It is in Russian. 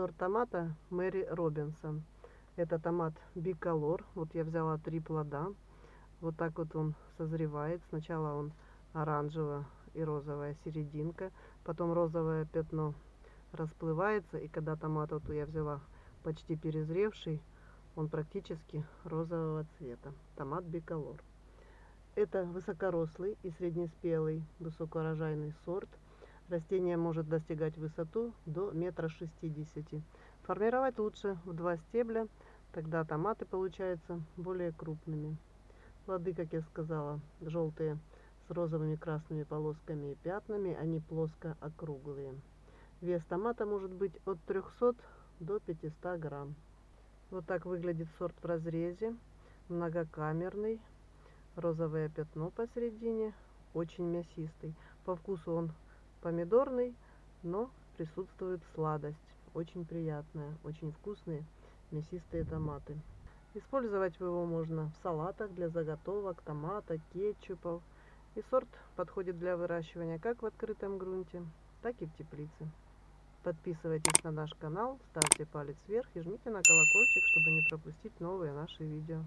Сорт томата Мэри Робинсон. Это томат биколор. Вот я взяла три плода. Вот так вот он созревает. Сначала он оранжевая и розовая серединка. Потом розовое пятно расплывается. И когда томат вот я взяла почти перезревший, он практически розового цвета. Томат биколор. Это высокорослый и среднеспелый высокоурожайный сорт. Растение может достигать высоту до метра шестидесяти. Формировать лучше в два стебля, тогда томаты получаются более крупными. Плоды, как я сказала, желтые с розовыми красными полосками и пятнами, они плоско округлые. Вес томата может быть от 300 до 500 грамм. Вот так выглядит сорт в разрезе, многокамерный, розовое пятно посередине, очень мясистый. По вкусу он помидорный, но присутствует сладость. Очень приятная, очень вкусные мясистые томаты. Использовать его можно в салатах для заготовок, томата, кетчупов. И сорт подходит для выращивания как в открытом грунте, так и в теплице. Подписывайтесь на наш канал, ставьте палец вверх и жмите на колокольчик, чтобы не пропустить новые наши видео.